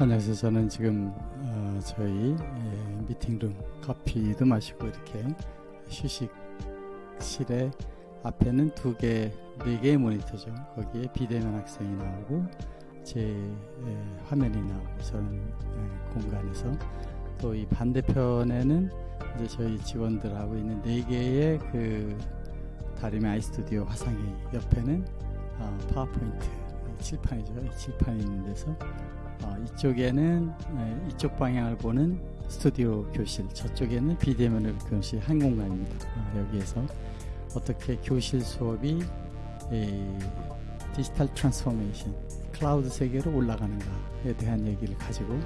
안녕하세요. 저는 지금 어, 저희 예, 미팅룸 커피도 마시고 이렇게 휴식실에 앞에는 두 개, 네 개의 모니터죠. 거기에 비대면 학생이 나오고 제 예, 화면이 나오고 저는 예, 공간에서 또 이 반대편에는 이제 저희 직원들하고 있는 네 개의 그 다림의 아이스튜디오 화상회 옆에는 어, 파워포인트 칠판이죠. 이 칠판이 있는 데서 어, 이쪽에는 에, 이쪽 방향을 보는 스튜디오 교실, 저쪽에는 비대면을 교실 한 공간입니다. 어, 여기에서 어떻게 교실 수업이 이, 디지털 transformation, 클라우드 세계로 올라가는가에 대한 얘기를 가지고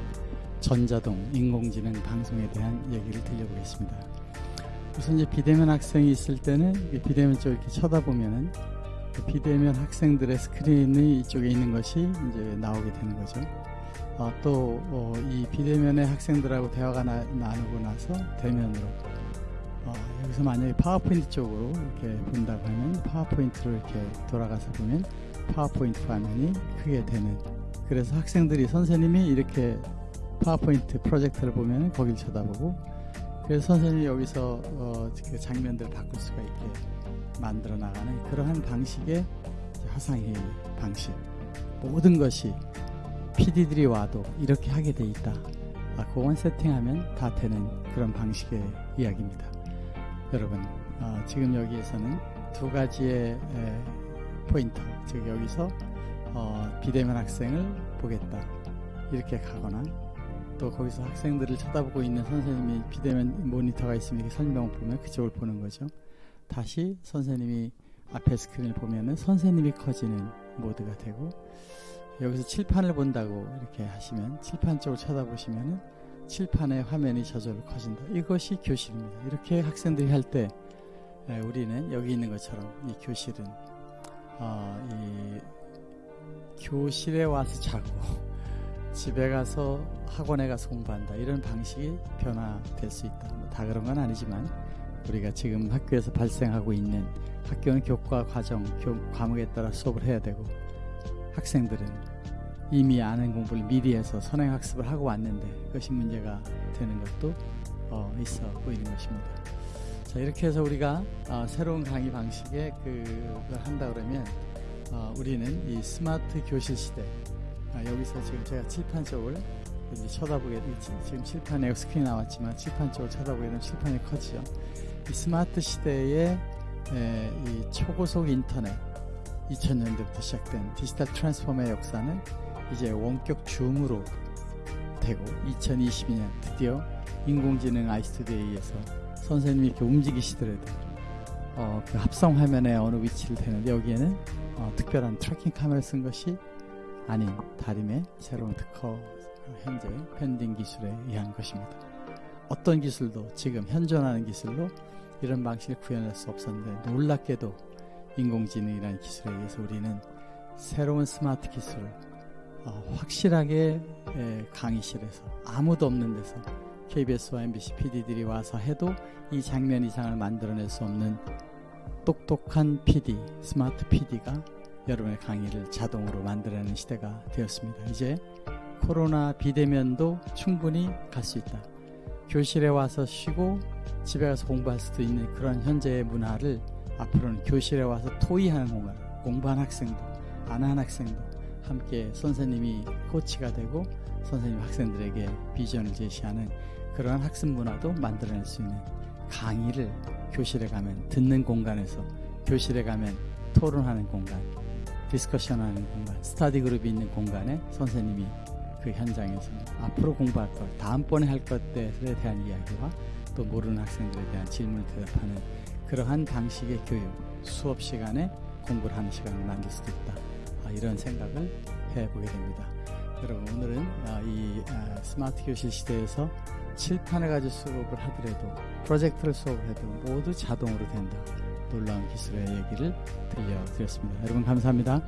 전자동, 인공지능 방송에 대한 얘기를 드려보겠습니다. 우선 이제 비대면 학생이 있을 때는 비대면 쪽 이렇게 쳐다보면은 그 비대면 학생들의 스크린이 이쪽에 있는 것이 이제 나오게 되는 거죠. 어, 또이 어, 비대면의 학생들하고 대화가 나, 누고 나서 대면으로 어, 여기서 만약에 파워포인트 쪽으로 이렇게 본다고 하면 파워포인트로 이렇게 돌아가서 보면 파워포인트 화면이 크게 되는. 그래서 학생들이 선생님이 이렇게 파워포인트 프로젝트를 보면 거길 쳐다보고 그래서 선생님이 여기서 어, 그 장면들을 바꿀 수가 있게 만들어 나가는 그러한 방식의 화상회의 방식. 모든 것이 PD들이 와도 이렇게 하게 돼 있다. 아, 그건 세팅하면 다 되는 그런 방식의 이야기입니다. 여러분, 어, 지금 여기에서는 두 가지의 에, 포인터, 즉 여기서 어, 비대면 학생을 보겠다. 이렇게 가거나 또 거기서 학생들을 쳐다보고 있는 선생님이 비대면 모니터가 있으면 설명을 보면 그쪽을 보는 거죠. 다시 선생님이 앞에 스크린을 보면은 선생님이 커지는 모드가 되고 여기서 칠판을 본다고 이렇게 하시면 칠판 쪽을 쳐다보시면은 칠판의 화면이 저절로 커진다. 이것이 교실입니다. 이렇게 학생들이 할 때 우리는 여기 있는 것처럼 이 교실은 어, 이 교실에 와서 자고 집에 가서 학원에 가서 공부한다 이런 방식이 변화될 수 있다. 뭐 다 그런 건 아니지만 우리가 지금 학교에서 발생하고 있는 학교는 교과 과정 교, 과목에 따라 수업을 해야 되고 학생들은 이미 아는 공부를 미리 해서 선행학습을 하고 왔는데 그것이 문제가 되는 것도 어, 있어 보이는 것입니다. 자 이렇게 해서 우리가 어, 새로운 강의 방식에 그걸 한다 그러면 어, 우리는 이 스마트 교실 시대 아, 여기서 지금 제가 칠판 쪽을 이제 쳐다보게 지금 칠판에 스크린 나왔지만 칠판 쪽을 쳐다보게 되면 칠판이 커지죠. 이 스마트 시대의 에, 이 초고속 인터넷 2000년대부터 시작된 디지털 transformer의 역사는 이제 원격 Zoom으로 되고 2022년 드디어 인공지능 iStudio에 의해서 선생님이 이렇게 움직이시더라도 어, 그 합성 화면에 어느 위치를 대는데 여기에는 어, 특별한 tracking 카메라를 쓴 것이 아닌 다림의 새로운 특허 현재 pending 기술에 의한 것입니다. 어떤 기술도 지금 현존하는 기술로 이런 방식을 구현할 수 없었는데 놀랍게도 인공지능이라는 기술에 의해서 우리는 새로운 스마트 기술을 어, 확실하게 에, 강의실에서 아무도 없는 데서 KBS와 MBC PD들이 와서 해도 이 장면 이상을 만들어낼 수 없는 똑똑한 PD, 스마트 PD가 여러분의 강의를 자동으로 만들어내는 시대가 되었습니다. 이제 코로나 비대면도 충분히 갈 수 있다. 교실에 와서 쉬고 집에 가서 공부할 수도 있는 그런 현재의 문화를 앞으로는 교실에 와서 토의하는 공간, 공부한 학생도, 안 한 학생도 함께 선생님이 코치가 되고 선생님 학생들에게 비전을 제시하는 그러한 학습 문화도 만들어낼 수 있는 강의를 교실에 가면 듣는 공간에서 교실에 가면 토론하는 공간, 디스커션하는 공간, 스타디 그룹이 있는 공간에 선생님이 그 현장에서 앞으로 공부할 것, 다음번에 할 것들에 대한 이야기와 또 모르는 학생들에 대한 질문을 대답하는 그러한 방식의 교육, 수업 시간에 공부를 하는 시간을 만들 수도 있다. 아, 이런 생각을 해보게 됩니다. 여러분 오늘은 아, 이 아, 스마트 교실 시대에서 칠판을 가지고 수업을 하더라도 프로젝트를 수업을 해도 모두 자동으로 된다. 놀라운 기술의 얘기를 들려드렸습니다. 여러분 감사합니다.